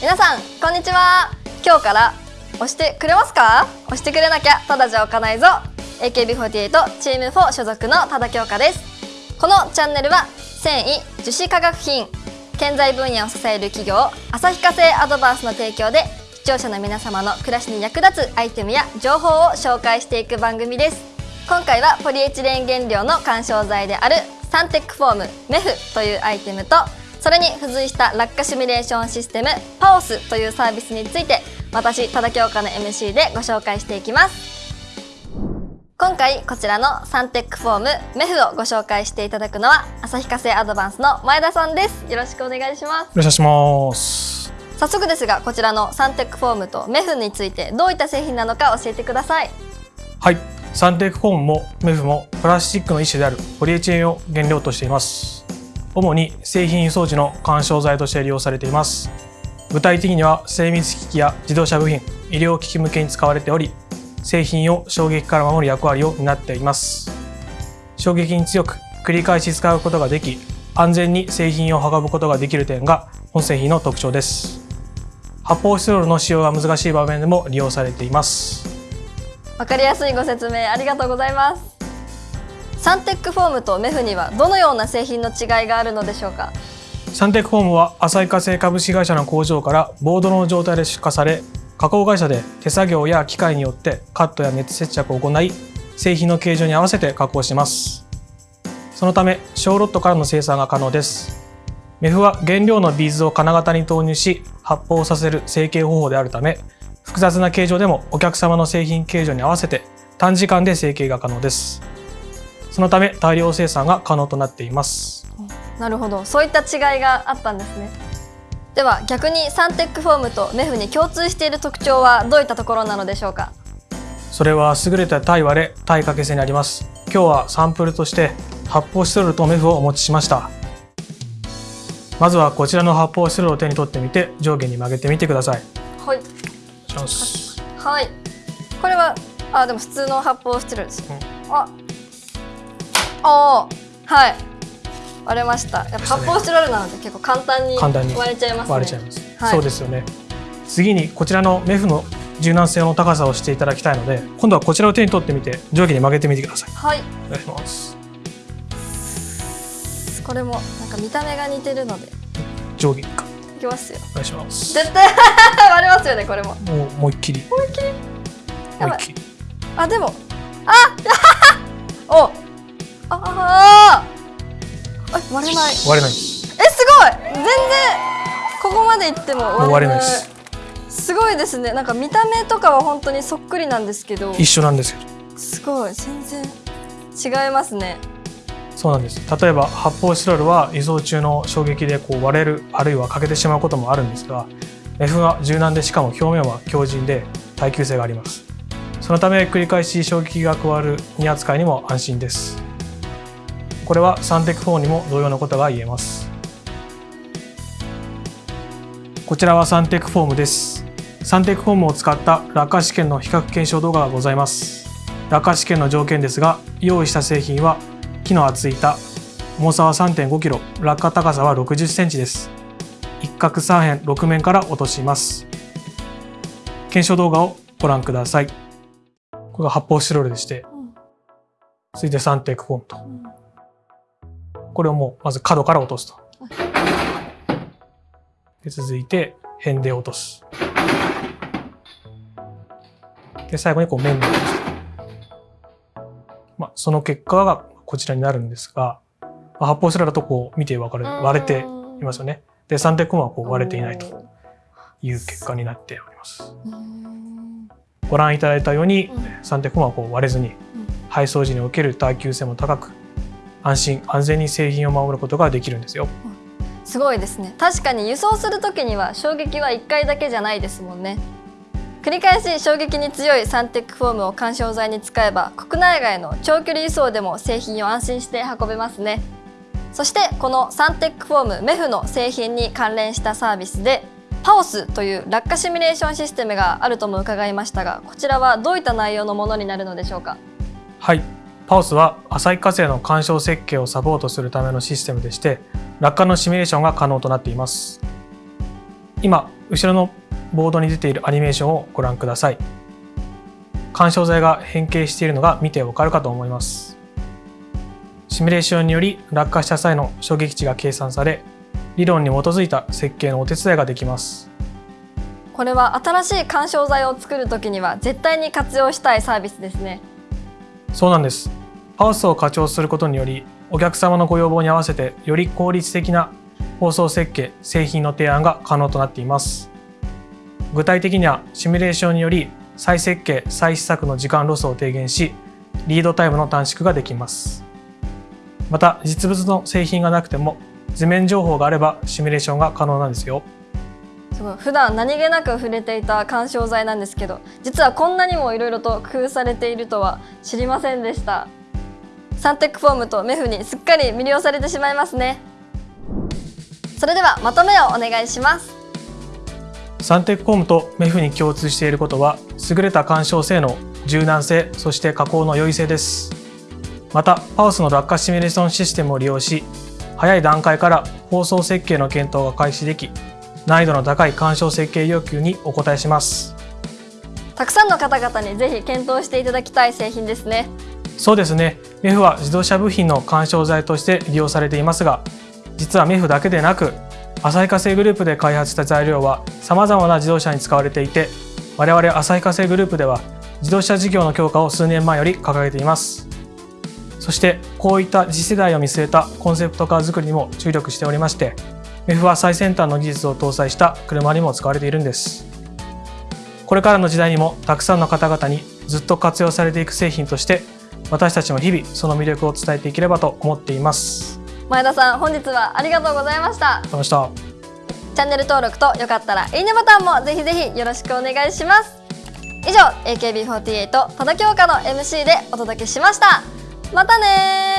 皆さんこんにちは。今日から押してくれますか？押してくれなきゃただじゃ置かないぞ。AKB48 チーム4所属の多田京香です。このチャンネルは繊維樹脂化学品建材分野を支える企業旭化成アドバンスの提供で視聴者の皆様の暮らしに役立つアイテムや情報を紹介していく番組です。今回はポリエチレン原料の緩衝材であるサンテックフォームメフというアイテムとそれに付随した落下シミュレーションシステムパオスというサービスについて私多田京香の MC でご紹介していきます。今回こちらのサンテックフォームメフをご紹介していただくのは旭化成アドバンスの前田さんです。よろしくお願いします。よろしくお願いします。早速ですがこちらのサンテックフォームとメフについてどういった製品なのか教えてください。はい。サンテックフォームもメフもプラスチックの一種であるポリエチレンを原料としています主に製品輸送時の緩衝材として利用されています。具体的には精密機器や自動車部品医療機器向けに使われており製品を衝撃から守る役割を担っています。衝撃に強く繰り返し使うことができ安全に製品を運ぶことができる点が本製品の特徴です。発泡スチロールの使用が難しい場面でも利用されています。わかりやすいご説明ありがとうございます。サンテックフォームとメフにはどのような製品の違いがあるのでしょうか？サンテックフォームは浅井化成株式会社の工場からボードの状態で出荷され加工会社で手作業や機械によってカットや熱接着を行い製品の形状に合わせて加工します。そのため小ロットからの生産が可能です。メフは原料のビーズを金型に投入し発泡させる成形方法であるため複雑な形状でもお客様の製品形状に合わせて短時間で成形が可能です。そのため大量生産が可能となっています。なるほど。そういった違いがあったんですね。では逆にサンテックフォームとメフに共通している特徴はどういったところなのでしょうか？それは優れた耐割れ耐掛け性にあります。今日はサンプルとして発泡スチロールとメフをお持ちしました。まずはこちらの発泡スチロールを手に取ってみて上下に曲げてみてください。はい。はい。これはあでも普通の発泡スチロールです、うん、ああはい。割れました。やっぱ発泡スチロールなので結構簡単に割れちゃいます、ね、割れちゃいます、はい、そうですよね。次にこちらのメフの柔軟性の高さをしていただきたいので今度はこちらを手に取ってみて上下に曲げてみてください。はい。お願いします。これもなんか見た目が似てるので。上下か。いきますよ。お願いします。絶対 割れますよねこれも。もう思いっきり。思いっきり？思いっきり。あでも。あ おああ割れない。割れない。えすごい。全然ここまでいっても割れないです。すごいですね。なんか見た目とかは本当にそっくりなんですけど。一緒なんですけどすごい。全然違いますね。そうなんです。例えば発泡スチロールは輸送中の衝撃でこう割れるあるいは欠けてしまうこともあるんですが F は柔軟でしかも表面は強靭で耐久性があります。そのため繰り返し衝撃が加わる荷扱いにも安心ですこれはサンテック4にも同様のことが言えます。こちらはサンテックフォームです。サンテックフォームを使った落下試験の比較検証動画がございます。落下試験の条件ですが用意した製品は木の厚板重さは 3.5kg 落下高さは 60cm です。一角三辺6面から落とします。検証動画をご覧ください。これが発泡スチロールでして、続いてサンテックフォームと、これをもうまず角から落とすと。で続いて辺で落とす。で最後にこう面で落とすまあ、その結果がこちらになるんですが、まあ、発泡スチロールだとこう見て分かる割れていますよね。でサンテックはこう割れていないという結果になっております。ご覧いただいたように、サンテックはこう割れずに、配送時における耐久性も高く安心安全に製品を守ることができるんですよ。すごいですね。確かに輸送する時には衝撃は1回だけじゃないですもんね。繰り返し衝撃に強いサンテックフォームを緩衝材に使えば国内外の長距離輸送でも製品を安心して運べますね。そしてこのサンテックフォームメフの製品に関連したサービスでパオスという落下シミュレーションシステムがあるとも伺いましたがこちらはどういった内容のものになるのでしょうか？はいパオスは浅い火星の干渉設計をサポートするためのシステムでして落下のシミュレーションが可能となっています。今後ろのボードに出ているアニメーションをご覧ください。干渉材が変形しているのが見てわかるかと思います。シミュレーションにより落下した際の衝撃値が計算され理論に基づいた設計のお手伝いができます。これは新しい干渉材を作るときには絶対に活用したいサービスですね。そうなんですハウスを課長することによりお客様のご要望に合わせてより効率的な放送設計製品の提案が可能となっています。具体的にはシミュレーションにより再設計再試作の時間ロスを低減しリードタイムの短縮ができます。また実物の製品がなくても図面情報があればシミュレーションが可能なんですよ。すごい。普段何気なく触れていた干渉剤なんですけど実はこんなにもいろいろと工夫されているとは知りませんでした。サンテックフォームとメフにすっかり魅了されてしまいますね。それではまとめをお願いします。サンテックフォームとメフに共通していることは優れた干渉性能柔軟性そして加工の優位性です。またパウスの落下シミュレーションシステムを利用し早い段階から放送設計の検討が開始でき難易度の高い干渉設計要求にお応えします。たくさんの方々にぜひ検討していただきたい製品ですねそうですね。メフは自動車部品の干渉材として利用されていますが実はメフだけでなく旭化成グループで開発した材料はさまざまな自動車に使われていて我々旭化成グループでは自動車事業の強化を数年前より掲げています。そしてこういった次世代を見据えたコンセプトカー作りにも注力しておりましてメフは最先端の技術を搭載した車にも使われているんです。これからの時代にもたくさんの方々にずっと活用されていく製品として私たちも日々その魅力を伝えていければと思っています。前田さん本日はありがとうございました。ありがとうした。チャンネル登録とよかったらいいねボタンもぜひぜひよろしくお願いします。以上 AKB48 多田京香の MC でお届けしました。またね